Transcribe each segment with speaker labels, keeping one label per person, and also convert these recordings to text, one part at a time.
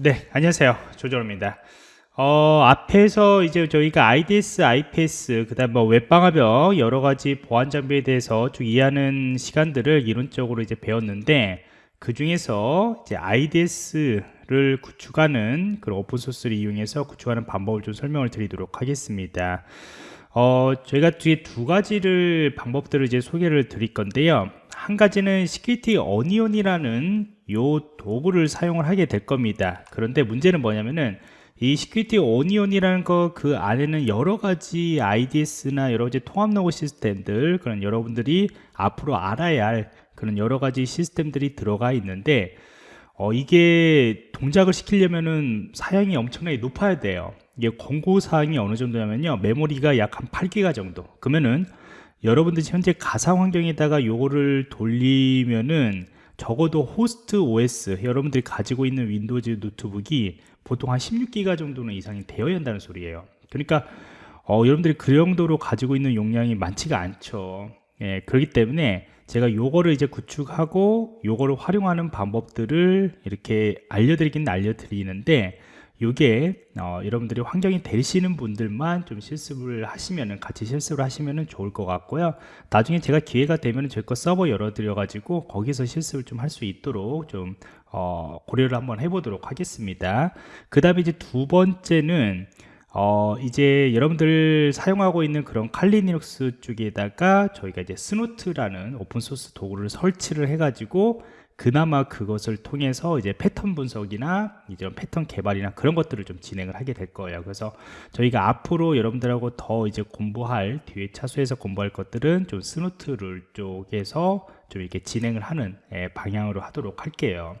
Speaker 1: 네, 안녕하세요. 조정호입니다. 어, 앞에서 이제 저희가 IDS, IPS, 그 다음 뭐 웹방화벽 여러 가지 보안 장비에 대해서 쭉 이해하는 시간들을 이론적으로 이제 배웠는데 그 중에서 이제 IDS를 구축하는 그런 오픈소스를 이용해서 구축하는 방법을 좀 설명을 드리도록 하겠습니다. 어, 저희가 뒤에 두 가지를 방법들을 이제 소개를 드릴 건데요. 한 가지는 Security Onion이라는 요 도구를 사용을 하게 될 겁니다. 그런데 문제는 뭐냐면은 이 Security Onion이라는 거 그 안에는 여러 가지 IDS나 여러 가지 통합 로그 시스템들 그런 여러분들이 앞으로 알아야 할 그런 여러 가지 시스템들이 들어가 있는데 어, 이게 동작을 시키려면은 사양이 엄청나게 높아야 돼요. 이게 권고 사항이 어느 정도냐면요. 메모리가 약 한 8기가 정도. 그러면은 여러분들이 현재 가상 환경에다가 요거를 돌리면은 적어도 호스트 OS 여러분들이 가지고 있는 Windows 노트북이 보통 한 16기가 정도는 이상이 되어야 한다는 소리예요. 그러니까 어, 여러분들이 그 정도로 가지고 있는 용량이 많지가 않죠. 예, 그렇기 때문에 제가 요거를 이제 구축하고 요거를 활용하는 방법들을 이렇게 알려드리긴 알려드리는데 요게 어, 여러분들이 환경이 되시는 분들만 좀 실습을 하시면은 같이 실습을 하시면은 좋을 것 같고요. 나중에 제가 기회가 되면 저희 거 서버 열어 드려 가지고 거기서 실습을 좀 할 수 있도록 좀 어, 고려를 한번 해보도록 하겠습니다. 그 다음에 이제 두 번째는 어, 이제 여러분들 사용하고 있는 그런 Kali Linux 쪽에다가 저희가 이제 Snort라는 오픈소스 도구를 설치를 해가지고 그나마 그것을 통해서 이제 패턴 분석이나 이제 패턴 개발이나 그런 것들을 좀 진행을 하게 될 거예요. 그래서 저희가 앞으로 여러분들하고 더 이제 공부할 뒤에 차수에서 공부할 것들은 좀 Snort를 쪽에서 좀 이렇게 진행을 하는 예, 방향으로 하도록 할게요.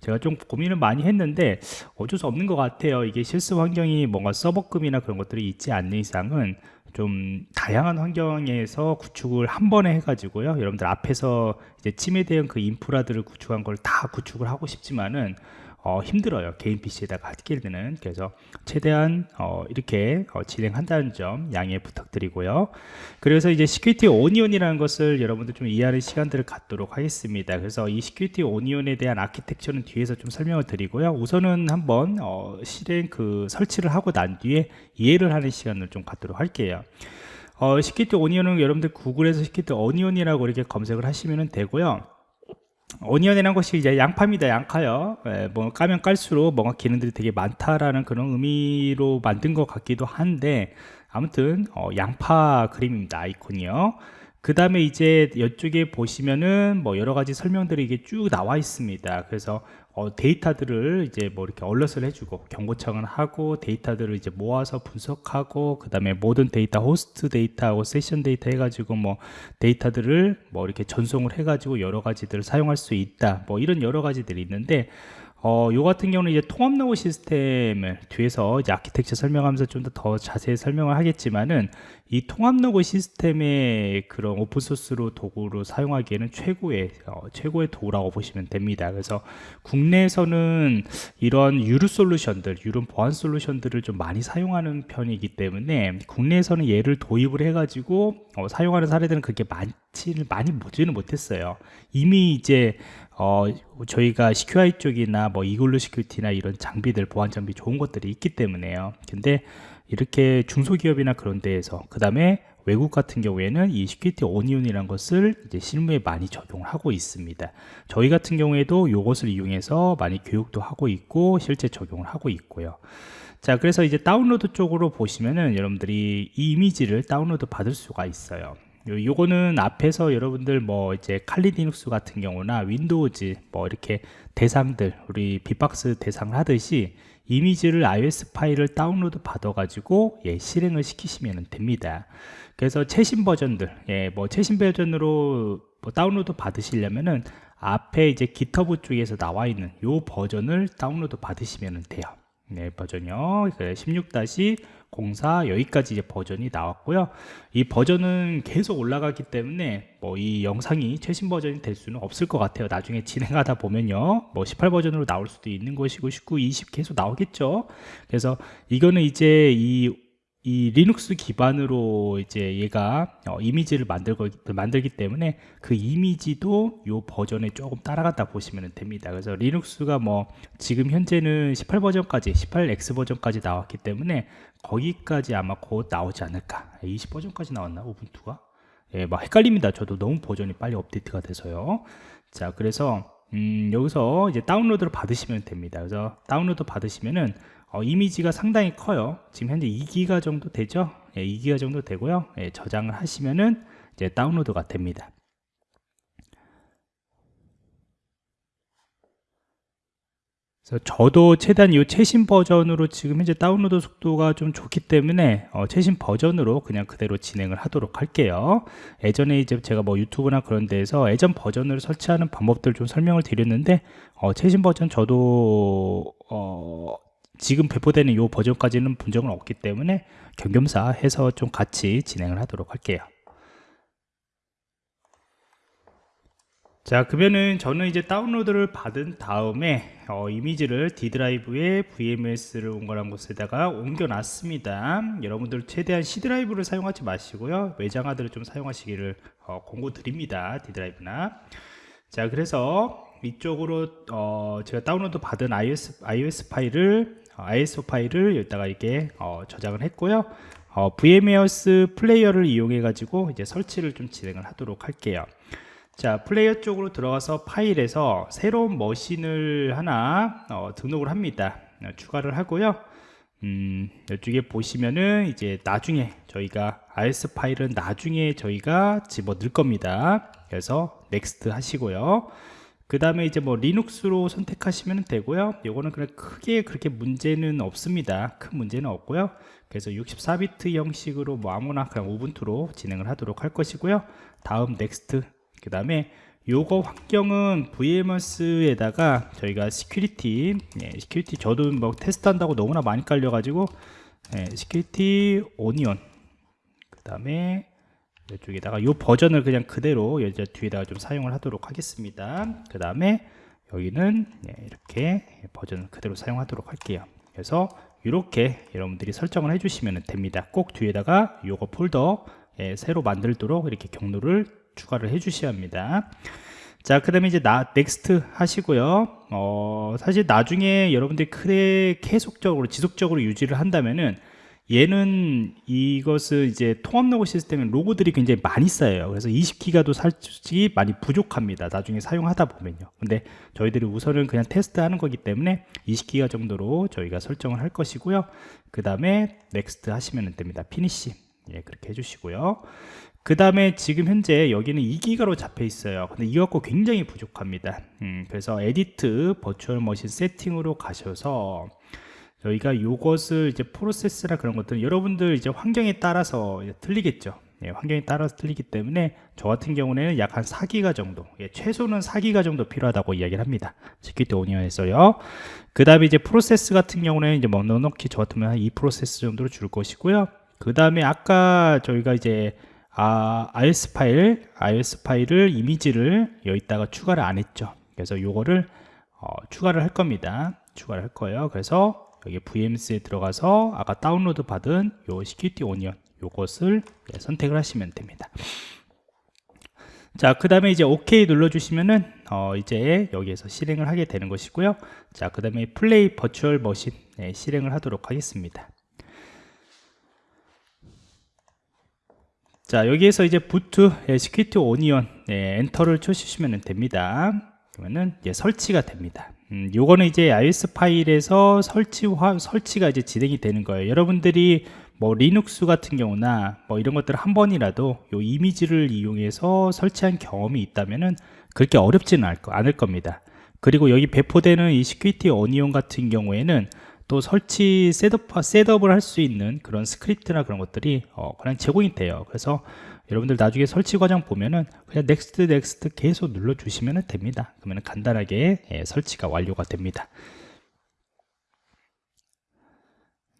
Speaker 1: 제가 좀 고민을 많이 했는데 어쩔 수 없는 것 같아요. 이게 실습 환경이 뭔가 서버급이나 그런 것들이 있지 않는 이상은 좀 다양한 환경에서 구축을 한 번에 해가지고요. 여러분들 앞에서 이제 침해 대응 그 인프라들을 구축한 걸 다 구축을 하고 싶지만은 어, 힘들어요. 개인 PC에다가 하기에는. 그래서 최대한 어, 이렇게 어, 진행한다는 점 양해 부탁드리고요. 그래서 이제 Security Onion이라는 것을 여러분들 좀 이해하는 시간들을 갖도록 하겠습니다. 그래서 이 Security Onion에 대한 아키텍처는 뒤에서 좀 설명을 드리고요. 우선은 한번 어, 실행 그 설치를 하고 난 뒤에 이해를 하는 시간을 좀 갖도록 할게요. 어, Security Onion은 여러분들 구글에서 Security Onion이라고 이렇게 검색을 하시면 되고요 Onion이라는 것이 이제 양파입니다 양파요. 예, 뭐 까면 깔수록 뭔가 기능들이 되게 많다라는 그런 의미로 만든 것 같기도 한데 아무튼 어, 양파 그림입니다 아이콘이요 그 다음에 이제 이쪽에 보시면은 뭐 여러 가지 설명들이 이게 쭉 나와 있습니다. 그래서 어, 데이터들을 이제 뭐 이렇게 alert을 해주고 경고창을 하고 데이터들을 이제 모아서 분석하고 그 다음에 모든 데이터 호스트 데이터하고 세션 데이터 해가지고 뭐 데이터들을 뭐 이렇게 전송을 해가지고 여러 가지들을 사용할 수 있다. 뭐 이런 여러 가지들이 있는데 어, 요 같은 경우는 이제 통합 로그 시스템을 뒤에서 이제 아키텍처 설명하면서 좀 더 더 자세히 설명을 하겠지만은 이 통합 로그 시스템의 그런 오픈소스로 도구로 사용하기에는 최고의 어, 최고의 도구라고 보시면 됩니다. 그래서 국내에서는 이런 유료 솔루션들, 유료 보안 솔루션들을 좀 많이 사용하는 편이기 때문에 국내에서는 얘를 도입을 해 가지고 어, 사용하는 사례들은 그렇게 많지는 많이 보지는 못했어요. 이미 이제 어, 저희가 SECUI 쪽이나 뭐 이글루 시큐리티나 이런 장비들 보안 장비 좋은 것들이 있기 때문에요. 근데 이렇게 중소기업이나 그런 데에서 그 다음에 외국 같은 경우에는 이 Security Onion이라는 것을 이제 실무에 많이 적용을 하고 있습니다. 저희 같은 경우에도 이것을 이용해서 많이 교육도 하고 있고 실제 적용을 하고 있고요. 자 그래서 이제 다운로드 쪽으로 보시면은 여러분들이 이 이미지를 다운로드 받을 수가 있어요. 요, 거는 앞에서 여러분들 뭐 이제 Kali Linux 같은 경우나 Windows 뭐 이렇게 대상들 우리 bee-box 대상을 하듯이 이미지를 ISO 파일을 다운로드 받아 가지고 예, 실행을 시키시면 됩니다. 그래서 최신 버전들 예, 뭐 최신 버전으로 뭐 다운로드 받으시려면은 앞에 이제 GitHub 쪽에서 나와 있는 요 버전을 다운로드 받으시면 돼요 네, 버전이요. 16- 04 여기까지 이제 버전이 나왔고요. 이 버전은 계속 올라가기 때문에 뭐 이 영상이 최신 버전이 될 수는 없을 것 같아요. 나중에 진행하다 보면요. 뭐 18 버전으로 나올 수도 있는 것이고 19, 20 계속 나오겠죠. 그래서 이거는 이제 이 이 리눅스 기반으로 이제 얘가 어, 이미지를 만들고 만들기 때문에 그 이미지도 요 버전에 조금 따라간다 보시면 됩니다. 그래서 Linux가 뭐 지금 현재는 18 버전까지 18X 버전까지 나왔기 때문에 거기까지 아마 곧 나오지 않을까. 20 버전까지 나왔나 우분투가? 예, 막 헷갈립니다. 저도 너무 버전이 빨리 업데이트가 돼서요. 자, 그래서 음, 여기서 이제 다운로드를 받으시면 됩니다. 그래서 다운로드 받으시면은 어, 이미지가 상당히 커요. 지금 현재 2기가 정도 되죠? 예, 2기가 정도 되고요. 예, 저장을 하시면은 이제 다운로드가 됩니다. 저도 최대한 이 최신 버전으로 지금 현재 다운로드 속도가 좀 좋기 때문에 어, 최신 버전으로 그냥 그대로 진행을 하도록 할게요. 예전에 이제 제가 뭐 유튜브나 그런 데에서 예전 버전을 설치하는 방법들 좀 설명을 드렸는데 어, 최신 버전 저도 어, 지금 배포되는 이 버전까지는 분정은 없기 때문에 겸겸사 해서 좀 같이 진행을 하도록 할게요. 자 그러면은 저는 이제 다운로드를 받은 다음에 어, 이미지를 D 드라이브에 VMS를 온거한 곳에다가 옮겨 놨습니다. 여러분들 최대한 C 드라이브를 사용하지 마시고요. 외장 하드를 좀 사용하시기를 어, 권고 드립니다. D 드라이브나. 자 그래서 이쪽으로 어, 제가 다운로드 받은 iOS, iOS 파일을 어, ISO 파일을 여기다가 이렇게 어, 저장을 했고요. 어, VMware Player를 이용해 가지고 이제 설치를 좀 진행을 하도록 할게요. 자 플레이어 쪽으로 들어가서 파일에서 새로운 머신을 하나 어, 등록을 합니다. 어, 추가를 하고요. 음, 이쪽에 보시면은 이제 나중에 저희가 ISO 파일은 나중에 저희가 집어 넣을 겁니다. 그래서 Next 하시고요 그 다음에 이제 뭐 Linux로 선택하시면 되고요. 요거는 그냥 크게 그렇게 문제는 없습니다. 큰 문제는 없고요. 그래서 64비트 형식으로 뭐 아무나 그냥 Ubuntu로 진행을 하도록 할 것이고요. 다음 next. 그 다음에 요거 환경은 VMS에다가 저희가 Security 예, Security 저도 뭐 테스트 한다고 너무나 많이 깔려 가지고 예, Security Onion 그 다음에 이쪽에다가 요 버전을 그냥 그대로 여기 뒤에다가 좀 사용을 하도록 하겠습니다. 그 다음에 여기는 예, 이렇게 버전을 그대로 사용하도록 할게요. 그래서 이렇게 여러분들이 설정을 해주시면 됩니다. 꼭 뒤에다가 요거 폴더 예, 새로 만들도록 이렇게 경로를 추가를 해 주셔야 합니다. 자 그 다음에 이제 나 next 하시고요. 어, 사실 나중에 여러분들이 크게 계속적으로 지속적으로 유지를 한다면은 얘는 이것을 이제 통합 로그 시스템의 로그들이 굉장히 많이 쌓여요. 그래서 20기가도 솔직히 많이 부족합니다. 나중에 사용하다 보면요. 근데 저희들이 우선은 그냥 테스트 하는 거기 때문에 20기가 정도로 저희가 설정을 할 것이고요. 그 다음에 next 하시면 됩니다. finish. 예, 그렇게 해주시고요. 그 다음에 지금 현재 여기는 2기가로 잡혀 있어요. 근데 이거 갖고 굉장히 부족합니다. 음, 그래서 edit virtual machine setting으로 가셔서 저희가 이것을 이제 프로세스나 그런 것들은 여러분들 이제 환경에 따라서 틀리겠죠 예, 환경에 따라서 틀리기 때문에 저 같은 경우는 약 한 4기가 정도 예, 최소는 4기가 정도 필요하다고 이야기를 합니다 Security Onion에서요 그 다음에 이제 프로세스 같은 경우는 이제 뭐 넉넉히 저 같으면 한 2 프로세스 정도로 줄 것이고요 그 다음에 아까 저희가 이제 아, ISO 파일, ISO 파일을 이미지를 여기다가 추가를 안 했죠. 그래서 요거를 어, 추가를 할 겁니다. 추가를 할 거예요. 그래서 여기 VMS에 들어가서 아까 다운로드 받은 요 Security Onion 요것을 네, 선택을 하시면 됩니다. 자, 그 다음에 이제 OK 눌러주시면은, 어, 이제 여기에서 실행을 하게 되는 것이고요. 자, 그 다음에 play virtual machine 네, 실행을 하도록 하겠습니다. 자 여기에서 이제 boot 예, Security Onion 예, 엔터를 쳐주시면 됩니다 그러면은 이제 설치가 됩니다 음, 요거는 이제 ISO 파일에서 설치화 설치가 이제 진행이 되는 거예요. 여러분들이 뭐 리눅스 같은 경우나 뭐 이런 것들 한 번이라도 요 이미지를 이용해서 설치한 경험이 있다면은 그렇게 어렵지는 않을 겁니다. 그리고 여기 배포되는 이 Security Onion 같은 경우에는 또 설치 setup, setup을 할 수 있는 그런 스크립트나 그런 것들이 어, 그냥 제공이 돼요. 그래서 여러분들 나중에 설치 과정 보면은 그냥 next next 계속 눌러 주시면 됩니다. 그러면 간단하게 예, 설치가 완료가 됩니다.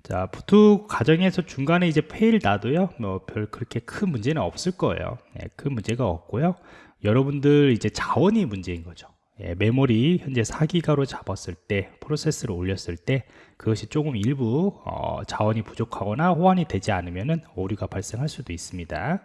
Speaker 1: 자 boot 과정에서 중간에 이제 fail 나도요 뭐 별 그렇게 큰 문제는 없을 거예요. 예, 큰 문제가 없고요. 여러분들 이제 자원이 문제인 거죠. 예, 메모리 현재 4기가로 잡았을 때 프로세스를 올렸을 때 그것이 조금 일부 어, 자원이 부족하거나 호환이 되지 않으면 오류가 발생할 수도 있습니다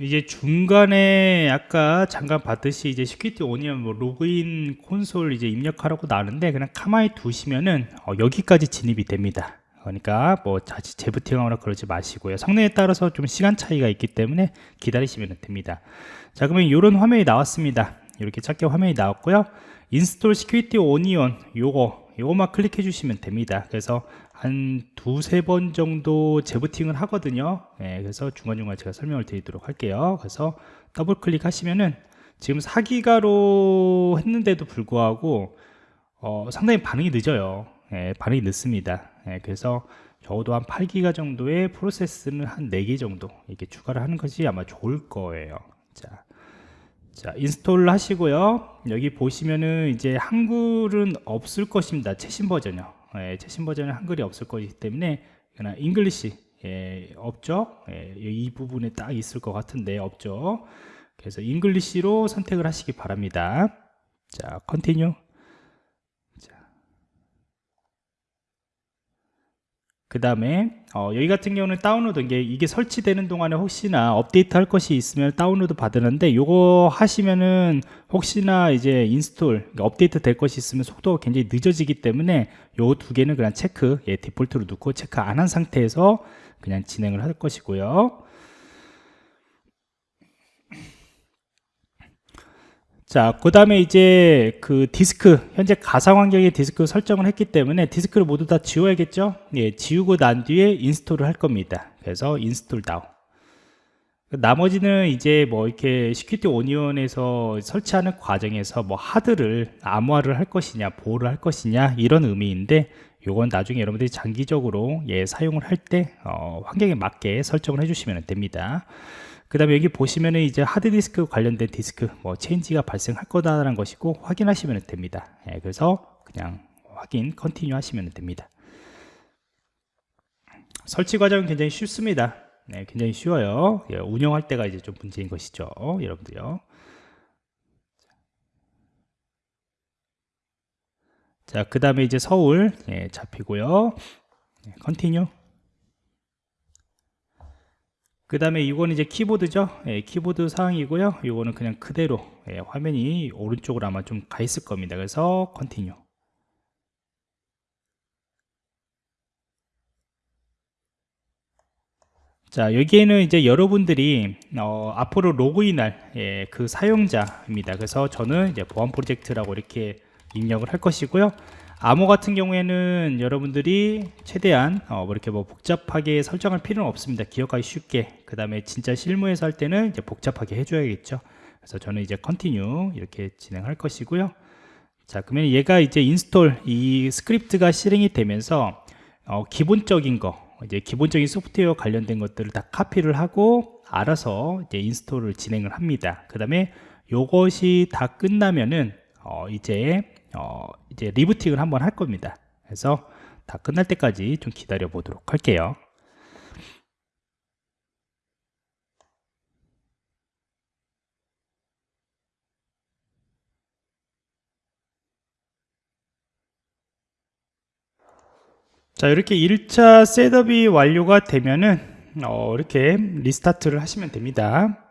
Speaker 1: 이제 중간에 아까 잠깐 봤듯이 이제 Security Onion 뭐 로그인 콘솔 이제 입력하라고 나오는데 그냥 가만히 두시면은 어, 여기까지 진입이 됩니다. 그러니까 뭐 자칫 재부팅하거나 그러지 마시고요. 성능에 따라서 좀 시간 차이가 있기 때문에 기다리시면 됩니다. 자 그러면 이런 화면이 나왔습니다. 이렇게 작게 화면이 나왔고요. install Security Onion 요거 요거만 클릭해 주시면 됩니다. 그래서 한 두세 번 정도 재부팅을 하거든요. 네, 그래서 중간중간 제가 설명을 드리도록 할게요. 그래서 더블 클릭하시면은 지금 4기가로 했는데도 불구하고 어, 상당히 반응이 늦어요. 네, 반응이 늦습니다. 네, 그래서 적어도 한 8기가 정도의 프로세스는 한 4개 정도 이렇게 추가를 하는 것이 아마 좋을 거예요. 자, 자 install 하시고요. 여기 보시면은 이제 한글은 없을 것입니다. 최신 버전이요. 예, 최신 버전은 한글이 없을 거기 때문에 그냥 English 예, 없죠? 예, 이 부분에 딱 있을 것 같은데 없죠? 그래서 English로 선택을 하시기 바랍니다. 자 continue 그 다음에 어, 여기 같은 경우는 다운로드 이게, 이게 설치되는 동안에 혹시나 업데이트 할 것이 있으면 다운로드 받으는데 요거 하시면은 혹시나 이제 install 그러니까 업데이트 될 것이 있으면 속도가 굉장히 늦어지기 때문에 요 두 개는 그냥 체크 예, 디폴트로 넣고 체크 안 한 상태에서 그냥 진행을 할 것이고요 자, 그 다음에 이제 그 디스크, 현재 가상 환경에 디스크 설정을 했기 때문에 디스크를 모두 다 지워야겠죠? 예, 지우고 난 뒤에 install을 할 겁니다. 그래서 install now. 나머지는 이제 뭐 이렇게 Security Onion에서 설치하는 과정에서 뭐 하드를 암호화를 할 것이냐, 보호를 할 것이냐, 이런 의미인데, 요건 나중에 여러분들이 장기적으로 예, 사용을 할때 어, 환경에 맞게 설정을 해주시면 됩니다. 그 다음에 여기 보시면은 이제 하드디스크 관련된 디스크 뭐 change가 발생할 거다라는 것이고 확인하시면 됩니다. 예, 그래서 그냥 확인 continue 하시면 됩니다. 설치 과정은 굉장히 쉽습니다. 네, 굉장히 쉬워요. 예, 운영할 때가 이제 좀 문제인 것이죠 여러분들요. 자, 그 다음에 이제 서울 예, 잡히고요. 예, continue. 그 다음에 이거는 이제 키보드죠? 예, 키보드 사항이고요. 이거는 그냥 그대로 예, 화면이 오른쪽으로 아마 좀 가 있을 겁니다. 그래서 continue 자 여기에는 이제 여러분들이 어, 앞으로 로그인할 예, 그 사용자입니다. 그래서 저는 이제 보안 프로젝트라고 이렇게 입력을 할 것이고요 암호 같은 경우에는 여러분들이 최대한 어, 뭐 이렇게 뭐 복잡하게 설정할 필요는 없습니다. 기억하기 쉽게. 그 다음에 진짜 실무에서 할 때는 이제 복잡하게 해줘야겠죠. 그래서 저는 이제 continue 이렇게 진행할 것이고요. 자 그러면 얘가 이제 install 이 스크립트가 실행이 되면서 어, 기본적인 거 이제 기본적인 소프트웨어 관련된 것들을 다 카피를 하고 알아서 이제 install을 진행을 합니다. 그 다음에 요것이 다 끝나면은 어, 이제 어, 이제 리부팅을 한번 할 겁니다. 그래서 다 끝날 때까지 좀 기다려 보도록 할게요. 자 이렇게 1차 셋업이 완료가 되면은 어, 이렇게 리스타트를 하시면 됩니다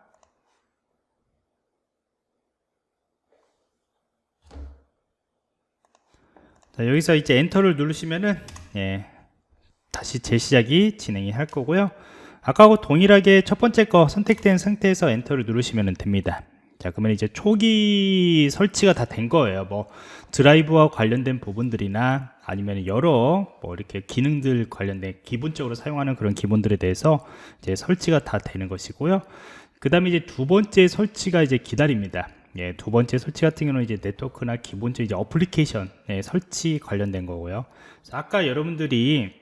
Speaker 1: 자, 여기서 이제 엔터를 누르시면은 예, 다시 재시작이 진행이 할 거고요. 아까하고 동일하게 첫 번째 거 선택된 상태에서 엔터를 누르시면 됩니다. 자 그러면 이제 초기 설치가 다 된 거예요. 뭐 드라이브와 관련된 부분들이나 아니면 여러 뭐 이렇게 기능들 관련된 기본적으로 사용하는 그런 기본들에 대해서 이제 설치가 다 되는 것이고요. 그 다음에 이제 두 번째 설치가 이제 기다립니다 예, 두 번째 설치 같은 경우는 이제 네트워크나 기본적 이제 어플리케이션 예, 설치 관련된 거고요. 아까 여러분들이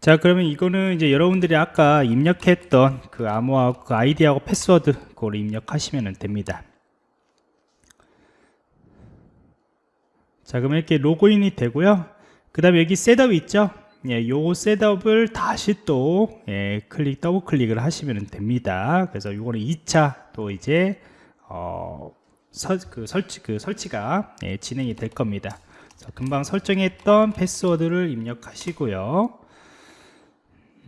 Speaker 1: 자 그러면 이거는 이제 여러분들이 아까 입력했던 그 암호하고 그 아이디하고 패스워드 그걸 입력하시면 됩니다. 자 그러면 이렇게 로그인이 되고요. 그 다음에 여기 setup 있죠 예, 요 setup을 다시 또 예, 클릭 더블 클릭을 하시면 됩니다. 그래서 요거는 2차 또 이제 어, 설, 그 설치, 그 설치가 예, 진행이 될 겁니다. 자, 금방 설정했던 패스워드를 입력하시고요.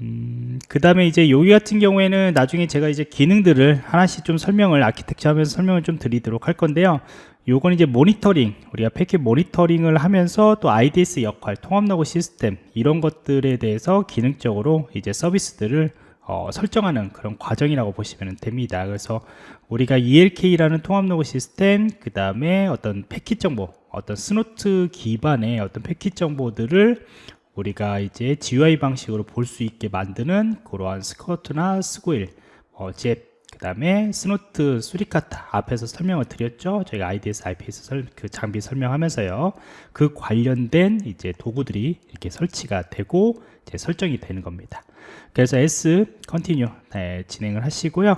Speaker 1: 음, 그 다음에 이제 여기 같은 경우에는 나중에 제가 이제 기능들을 하나씩 좀 설명을 아키텍처 하면서 설명을 좀 드리도록 할 건데요 요건 이제 모니터링 우리가 패킷 모니터링을 하면서 또 IDS 역할 통합 로그 시스템 이런 것들에 대해서 기능적으로 이제 서비스들을 어, 설정하는 그런 과정이라고 보시면 됩니다. 그래서 우리가 ELK라는 통합 로그 시스템 그 다음에 어떤 패킷 정보 어떤 Snort 기반의 어떤 패킷 정보들을 우리가 이제 GUI 방식으로 볼 수 있게 만드는 그러한 Squert나 Sguil, 어, 잽, 그 다음에 Snort Suricata 앞에서 설명을 드렸죠. 저희가 IDS, IPS 설, 그 장비 설명하면서요. 그 관련된 이제 도구들이 이렇게 설치가 되고 이제 설정이 되는 겁니다. 그래서 yes continue 네, 진행을 하시고요.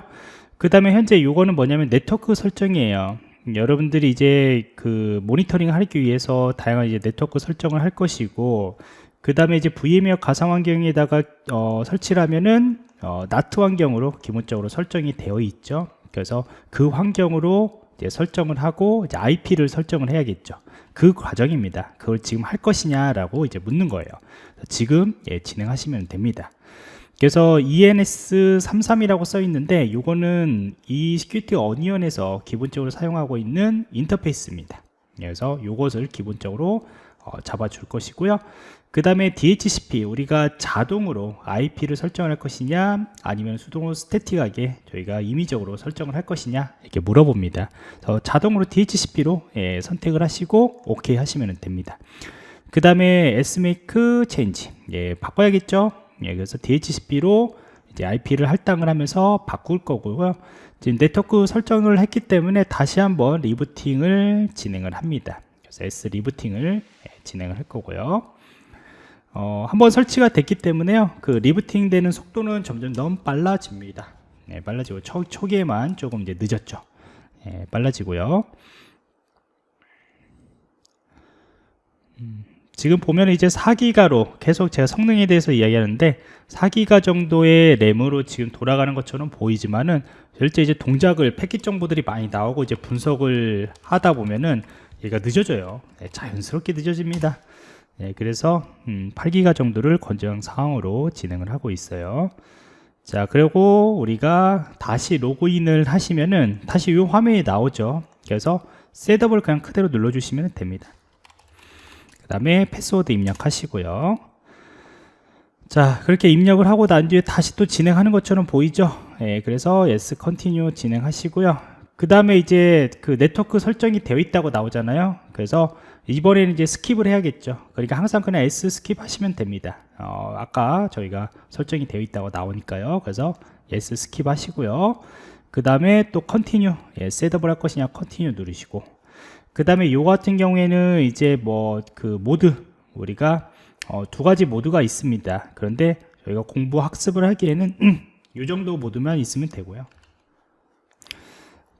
Speaker 1: 그 다음에 현재 요거는 뭐냐면 네트워크 설정이에요. 여러분들이 이제 그 모니터링 하기 위해서 다양한 이제 네트워크 설정을 할 것이고 그 다음에 이제 VMware 가상 환경에다가 어, 설치를 하면은 어, NAT 환경으로 기본적으로 설정이 되어 있죠. 그래서 그 환경으로 설정을 하고 이제 IP를 설정을 해야겠죠. 그 과정입니다. 그걸 지금 할 것이냐 라고 이제 묻는 거예요. 지금 예, 진행하시면 됩니다. 그래서 ENS33이라고 써 있는데 이거는 이 Security Onion에서 기본적으로 사용하고 있는 인터페이스입니다. 그래서 이것을 기본적으로 어, 잡아줄 것이고요. 그 다음에 DHCP 우리가 자동으로 IP를 설정할 것이냐 아니면 수동으로 스태틱하게 저희가 임의적으로 설정을 할 것이냐 이렇게 물어봅니다. 자동으로 DHCP로 예, 선택을 하시고 OK 하시면 됩니다. 그 다음에 SMake Change 예, 바꿔야겠죠? 예, 그래서 DHCP로 이제 IP를 할당을 하면서 바꿀 거고요. 지금 네트워크 설정을 했기 때문에 다시 한번 리부팅을 진행을 합니다. 그래서 S 리부팅을 예, 진행을 할 거고요 어, 한번 설치가 됐기 때문에요. 그 리부팅 되는 속도는 점점 너무 빨라집니다. 네, 빨라지고 초, 초기에만 조금 이제 늦었죠. 네, 빨라지고요. 음, 지금 보면 이제 4기가로 계속 제가 성능에 대해서 이야기하는데 4기가 정도의 램으로 지금 돌아가는 것처럼 보이지만은 실제 이제 동작을 패킷 정보들이 많이 나오고 이제 분석을 하다 보면은 얘가 늦어져요. 네, 자연스럽게 늦어집니다 네, 그래서 음, 8기가 정도를 권장 사항으로 진행을 하고 있어요. 자 그리고 우리가 다시 로그인을 하시면은 다시 이 화면이 나오죠. 그래서 셋업을 그냥 그대로 눌러주시면 됩니다. 그 다음에 패스워드 입력하시고요. 자 그렇게 입력을 하고 난 뒤에 다시 또 진행하는 것처럼 보이죠? 예, 그래서 yes continue 진행하시고요. 그 다음에 이제 그 네트워크 설정이 되어 있다고 나오잖아요. 그래서 이번에는 이제 skip을 해야겠죠. 그러니까 항상 그냥 yes skip 하시면 됩니다. 어, 아까 저희가 설정이 되어 있다고 나오니까요. 그래서 yes skip 하시고요. 그 다음에 또 continue 예, setup을 할 것이냐 continue 누르시고. 그 다음에 요 같은 경우에는 이제 뭐 그 모드 우리가 어, 두 가지 모드가 있습니다. 그런데 저희가 공부 학습을 하기에는 이 정도 모드만 있으면 되고요.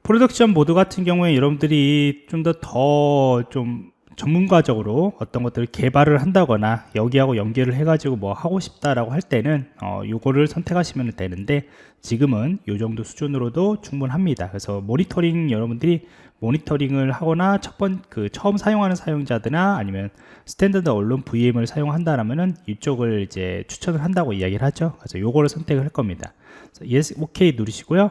Speaker 1: production 모드 같은 경우에 여러분들이 좀 더 더 좀 전문가적으로 어떤 것들을 개발을 한다거나 여기하고 연결을 해가지고 뭐 하고 싶다라고 할 때는 어, 요거를 선택하시면 되는데 지금은 요 정도 수준으로도 충분합니다. 그래서 모니터링 여러분들이 모니터링을 하거나 첫 번 그 처음 사용하는 사용자들이나 아니면 standalone VM을 사용한다라면은 이쪽을 이제 추천을 한다고 이야기를 하죠. 그래서 요거를 선택을 할 겁니다. 그래서 yes, OK 누르시고요.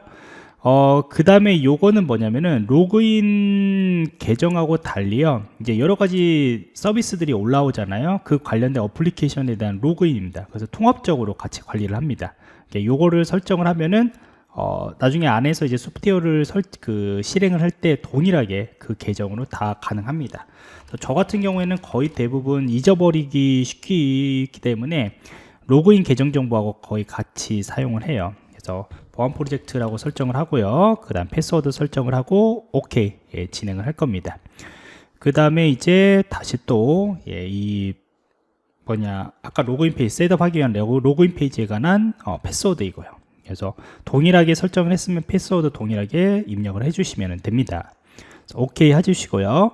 Speaker 1: 어, 그 다음에 요거는 뭐냐면은 로그인 계정하고 달리요. 이제 여러 가지 서비스들이 올라오잖아요. 그 관련된 어플리케이션에 대한 로그인입니다. 그래서 통합적으로 같이 관리를 합니다. 요거를 설정을 하면은 어, 나중에 안에서 이제 소프트웨어를 설, 그 실행을 할 때 동일하게 그 계정으로 다 가능합니다. 저 같은 경우에는 거의 대부분 잊어버리기 쉽기 때문에 로그인 계정 정보하고 거의 같이 사용을 해요. 그래서 보안 프로젝트라고 설정을 하고요. 그 다음 패스워드 설정을 하고 OK 예, 진행을 할 겁니다. 그 다음에 이제 다시 또이 예, 뭐냐 아까 로그인 페이지 setup하기 위한 로그, 로그인 페이지에 관한 어, 패스워드 이고요. 그래서 동일하게 설정을 했으면 패스워드 동일하게 입력을 해주시면 됩니다. 오케이 해주시고요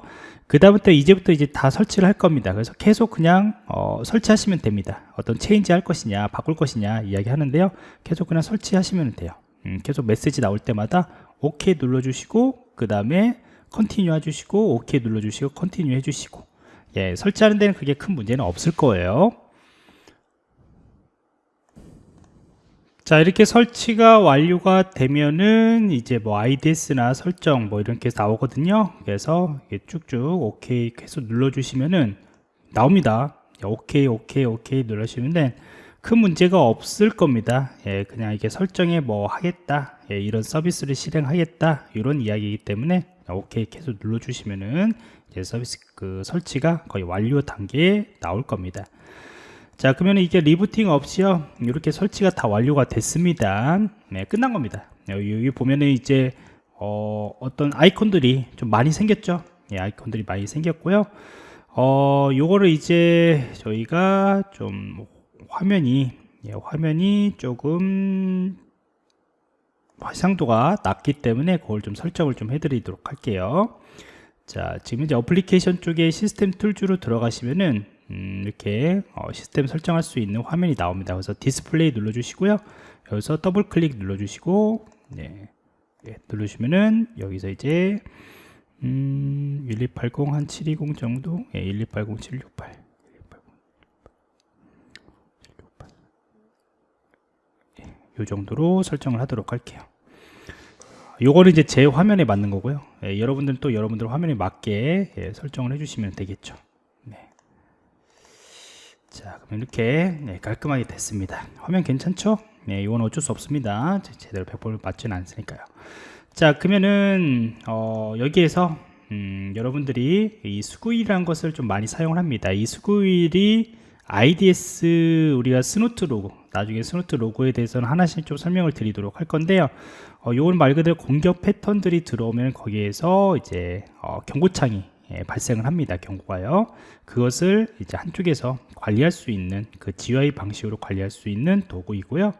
Speaker 1: 그 다음부터 이제부터 이제 다 설치를 할 겁니다. 그래서 계속 그냥 어, 설치하시면 됩니다. 어떤 change 할 것이냐 바꿀 것이냐 이야기 하는데요. 계속 그냥 설치하시면 돼요. 음, 계속 메시지 나올 때마다 오케이 눌러주시고 그 다음에 continue 해주시고 오케이 눌러주시고 continue 해주시고. 예, 설치하는 데는 그게 큰 문제는 없을 거예요 자 이렇게 설치가 완료가 되면은 이제 뭐 IDS나 설정 뭐 이렇게 나오거든요. 그래서 쭉쭉 오케이 계속 눌러 주시면은 나옵니다. 오케이 오케이 오케이 눌러주시면 큰 문제가 없을 겁니다. 예, 그냥 이게 설정에 뭐 하겠다 예, 이런 서비스를 실행하겠다 이런 이야기이기 때문에 오케이 계속 눌러 주시면은 이제 서비스 그 설치가 거의 완료 단계에 나올 겁니다 자 그러면 이게 리부팅 없이요. 이렇게 설치가 다 완료가 됐습니다. 네 끝난 겁니다. 여기, 여기 보면은 이제 어, 어떤 아이콘들이 좀 많이 생겼죠? 예, 아이콘들이 많이 생겼고요. 어 요거를 이제 저희가 좀 화면이 예, 화면이 조금 해상도가 낮기 때문에 그걸 좀 설정을 좀 해드리도록 할게요. 자 지금 이제 어플리케이션 쪽에 system tools로 들어가시면은 음, 이렇게 어, 시스템 설정할 수 있는 화면이 나옵니다. 그래서 디스플레이 눌러 주시고요. 여기서 더블 클릭 눌러 주시고 네, 네, 누르시면은 여기서 이제 음, 1280 한 720 정도 예, 1280 768 이 정도로 설정을 하도록 할게요. 요거는 이제 제 화면에 맞는 거고요. 예, 여러분들은 또 여러분들 화면에 맞게 예, 설정을 해주시면 되겠죠. 자 그럼 이렇게 네, 깔끔하게 됐습니다. 화면 괜찮죠? 네 이건 어쩔 수 없습니다. 제대로 100% 맞지는 않으니까요. 자 그러면은 어, 여기에서 음, 여러분들이 이 Sguil이라는 것을 좀 많이 사용을 합니다. 이 Sguil이 IDS 우리가 Snort 로그 나중에 Snort 로그에 대해서는 하나씩 좀 설명을 드리도록 할 건데요. 어, 요건 말 그대로 공격 패턴들이 들어오면 거기에서 이제 어, 경고창이 예, 발생을 합니다. 경고가요. 그것을 이제 한쪽에서 관리할 수 있는 그 GUI 방식으로 관리할 수 있는 도구이고요.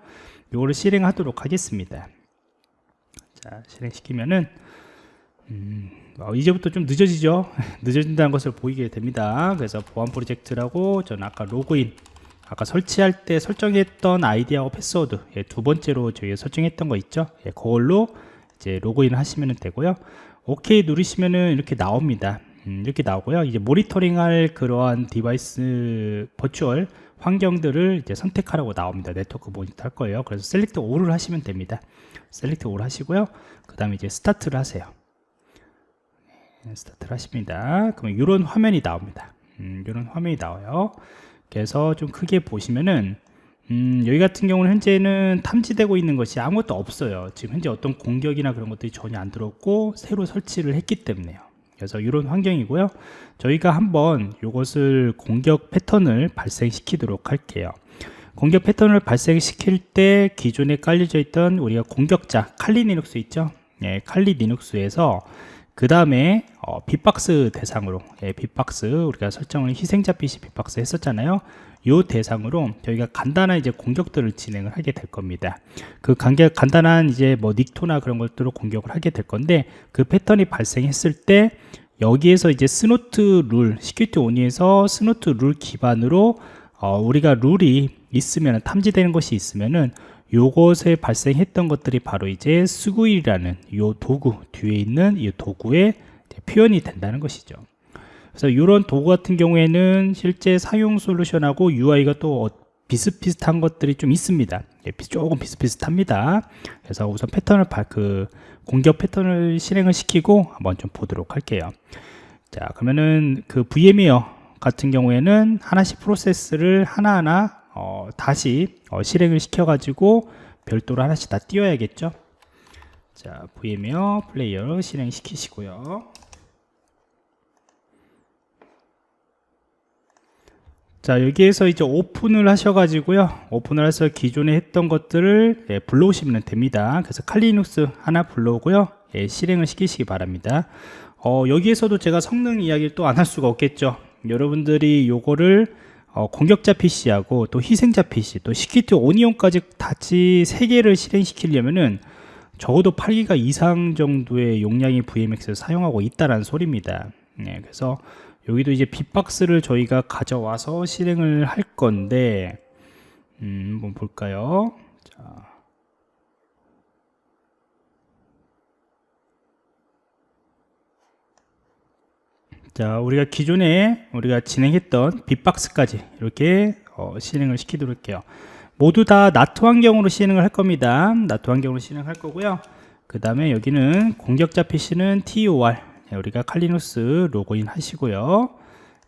Speaker 1: 이거를 실행하도록 하겠습니다. 자, 실행시키면은 음, 어, 이제부터 좀 늦어지죠. 늦어진다는 것을 보이게 됩니다. 그래서 보안 프로젝트라고 저는 아까 로그인 아까 설치할 때 설정했던 아이디하고 패스워드 예, 두 번째로 저희가 설정했던 거 있죠. 예, 그걸로 이제 로그인 하시면 되고요. 오케이 누르시면은 이렇게 나옵니다. 음, 이렇게 나오고요. 이제 모니터링할 그러한 device virtual 환경들을 이제 선택하라고 나옵니다. 네트워크 모니터 할 거예요. 그래서 Select All을 하시면 됩니다. Select All을 하시고요. 그 다음에 이제 스타트를 하세요. 네, 스타트를 하십니다. 그러면 이런 화면이 나옵니다. 음, 이런 화면이 나와요. 그래서 좀 크게 보시면은 음, 여기 같은 경우는 현재는 탐지되고 있는 것이 아무것도 없어요. 지금 현재 어떤 공격이나 그런 것들이 전혀 안 들었고 새로 설치를 했기 때문에요. 그래서 이런 환경이고요. 저희가 한번 이것을 공격 패턴을 발생시키도록 할게요. 공격 패턴을 발생시킬 때 기존에 깔려져 있던 우리가 공격자 Kali Linux 있죠? 예, 칼리 리눅스에서 그 다음에 어, bee-box 대상으로 예, bee-box 우리가 설정을 희생자 PC bee-box 했었잖아요 요 대상으로 저희가 간단한 이제 공격들을 진행을 하게 될 겁니다. 그 간격, 간단한 이제 뭐 Nikto나 그런 것들로 공격을 하게 될 건데 그 패턴이 발생했을 때 여기에서 이제 Snort 룰, Security Onion에서 Snort 룰 기반으로 어, 우리가 룰이 있으면 탐지되는 것이 있으면은 요것에 발생했던 것들이 바로 이제 Sguil이라는 요 도구 뒤에 있는 이 도구에 표현이 된다는 것이죠. 그래서 이런 도구 같은 경우에는 실제 사용 솔루션하고 UI가 또 어, 비슷비슷한 것들이 좀 있습니다. 예, 조금 비슷비슷합니다. 그래서 우선 패턴을 그 공격 패턴을 실행을 시키고 한번 좀 보도록 할게요. 자, 그러면은 그 VMware 같은 경우에는 하나씩 프로세스를 하나하나 어, 다시 어, 실행을 시켜 가지고 별도로 하나씩 다 띄워야겠죠. 자, VMware Player 실행시키시고요. 자 여기에서 이제 오픈을 하셔가지고요. 오픈을 해서 기존에 했던 것들을 예, 불러오시면 됩니다. 그래서 Kali Linux 하나 불러오고요. 예, 실행을 시키시기 바랍니다. 어, 여기에서도 제가 성능 이야기를 또 안 할 수가 없겠죠. 여러분들이 요거를 어, 공격자 PC하고 또 희생자 PC 또 Security Onion까지 같이 세 개를 실행시키려면은 적어도 8기가 이상 정도의 용량이 VMX를 사용하고 있다는 소리입니다. 네, 그래서 여기도 이제 빅박스를 저희가 가져와서 실행을 할 건데 음, 한번 볼까요? 자. 자, 우리가 기존에 우리가 진행했던 빅박스까지 이렇게 어, 실행을 시키도록 할게요. 모두 다 나트 환경으로 실행을 할 겁니다. 나트 환경으로 실행할 거고요. 그 다음에 여기는 공격자 PC는 TOR 네, 우리가 칼리누스 로그인 하시고요.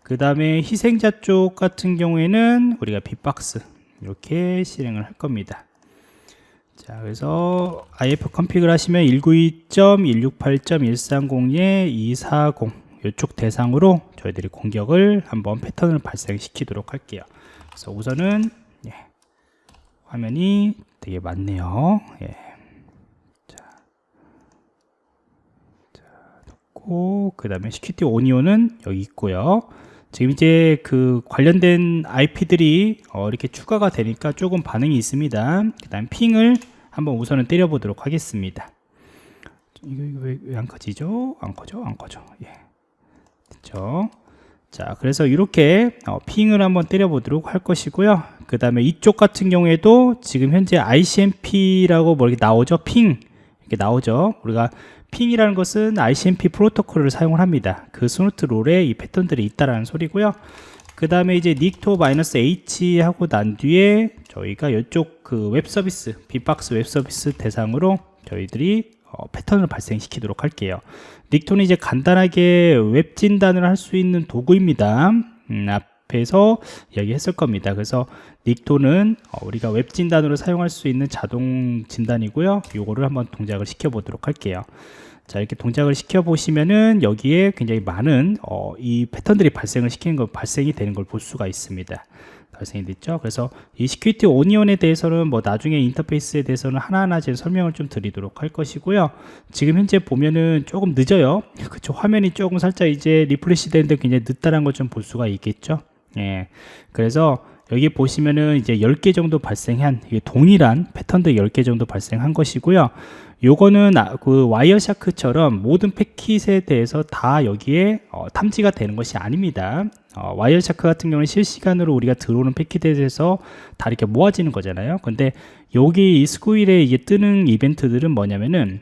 Speaker 1: 그 다음에 희생자 쪽 같은 경우에는 우리가 빅박스 이렇게 실행을 할 겁니다. 자, 그래서 IF 컨피그를 하시면 192.168.130에 240 이쪽 대상으로 저희들이 공격을 한번 패턴을 발생시키도록 할게요. 그래서 우선은 예, 화면이 되게 많네요. 예. 자, 자, 놓고 그 다음에 시큐티 오니오는 여기 있고요. 지금 이제 그 관련된 IP들이 어, 이렇게 추가가 되니까 조금 반응이 있습니다. 그 다음 ping을 한번 우선은 때려 보도록 하겠습니다. 이거, 이거 왜안 커지죠? 안 커져? 안 커져. 예. 됐죠? 자, 그래서 이렇게 어, ping을 한번 때려 보도록 할 것이고요. 그 다음에 이쪽 같은 경우에도 지금 현재 ICMP라고 뭐 이렇게 나오죠? Ping. 이렇게 나오죠? 우리가 ping이라는 것은 ICMP 프로토콜을 사용을 합니다. 그 Snort 룰에 이 패턴들이 있다라는 소리고요. 그 다음에 이제 Nikto -h 하고 난 뒤에 저희가 이쪽 그 웹 서비스, bee-box 웹 서비스 대상으로 저희들이 어, 패턴을 발생시키도록 할게요. Nikto는 이제 간단하게 웹 진단을 할 수 있는 도구입니다. 음, 앞 에서 이야기했을 겁니다. 그래서 Nikto는 어, 우리가 웹 진단으로 사용할 수 있는 자동 진단이고요. 요거를 한번 동작을 시켜 보도록 할게요. 자 이렇게 동작을 시켜 보시면은 여기에 굉장히 많은 어, 이 패턴들이 발생을 시키는 걸 발생이 되는 걸 볼 수가 있습니다. 발생이 됐죠. 그래서 이 Security Onion에 대해서는 뭐 나중에 인터페이스에 대해서는 하나하나 제 설명을 좀 드리도록 할 것이고요. 지금 현재 보면은 조금 늦어요. 그쵸. 화면이 조금 살짝 이제 refresh 되는데 굉장히 늦다는 걸 좀 볼 수가 있겠죠. 예. 그래서 여기 보시면은 이제 10개 정도 발생한 동일한 패턴들 10개 정도 발생한 것이고요. 요거는 아, 그 Wireshark처럼 모든 패킷에 대해서 다 여기에 어, 탐지가 되는 것이 아닙니다. 어, Wireshark 같은 경우는 실시간으로 우리가 들어오는 패킷에 대해서 다 이렇게 모아지는 거잖아요. 근데 여기 이 Sguil에 이게 뜨는 이벤트들은 뭐냐면은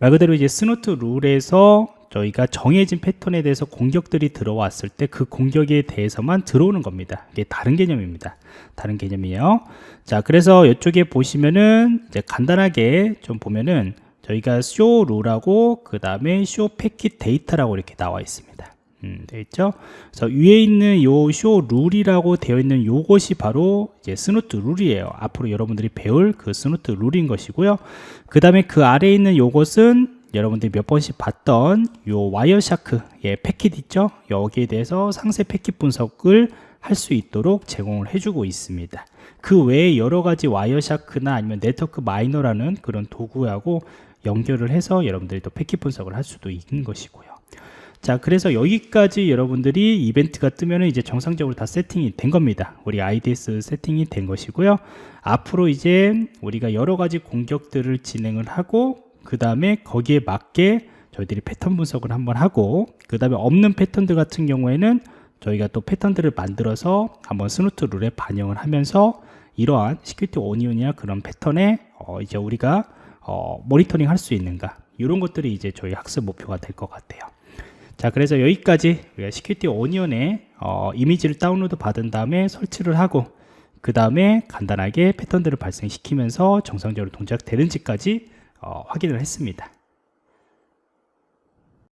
Speaker 1: 말 그대로 이제 Snort 룰에서 저희가 정해진 패턴에 대해서 공격들이 들어왔을 때 그 공격에 대해서만 들어오는 겁니다. 이게 다른 개념입니다. 다른 개념이에요. 자, 그래서 이쪽에 보시면은 이제 간단하게 좀 보면은 저희가 Show Rule하고 그 다음에 Show Packet Data라고 이렇게 나와 있습니다. 음, 되어 있죠? 그래서 위에 있는 요 Show Rule이라고 되어 있는 요것이 바로 이제 Snort 룰이에요. 앞으로 여러분들이 배울 그 Snort 룰인 것이고요. 그 다음에 그 아래에 있는 요것은 여러분들이 몇 번씩 봤던 요 Wireshark 예, 패킷 있죠? 여기에 대해서 상세 패킷 분석을 할 수 있도록 제공을 해주고 있습니다. 그 외에 여러 가지 Wireshark나 아니면 NetworkMiner라는 그런 도구하고 연결을 해서 여러분들이 또 패킷 분석을 할 수도 있는 것이고요. 자, 그래서 여기까지 여러분들이 이벤트가 뜨면 이제 정상적으로 다 세팅이 된 겁니다. 우리 IDS 세팅이 된 것이고요. 앞으로 이제 우리가 여러 가지 공격들을 진행을 하고 그 다음에 거기에 맞게 저희들이 패턴 분석을 한번 하고 그 다음에 없는 패턴들 같은 경우에는 저희가 또 패턴들을 만들어서 한번 Snort 룰에 반영을 하면서 이러한 Security Onion이나 그런 패턴에 어 이제 우리가 어 모니터링 할 수 있는가 이런 것들이 이제 저희 학습 목표가 될 것 같아요. 자 그래서 여기까지 우리가 Security Onion의 어 이미지를 다운로드 받은 다음에 설치를 하고 그 다음에 간단하게 패턴들을 발생시키면서 정상적으로 동작되는지까지 어, 확인을 했습니다.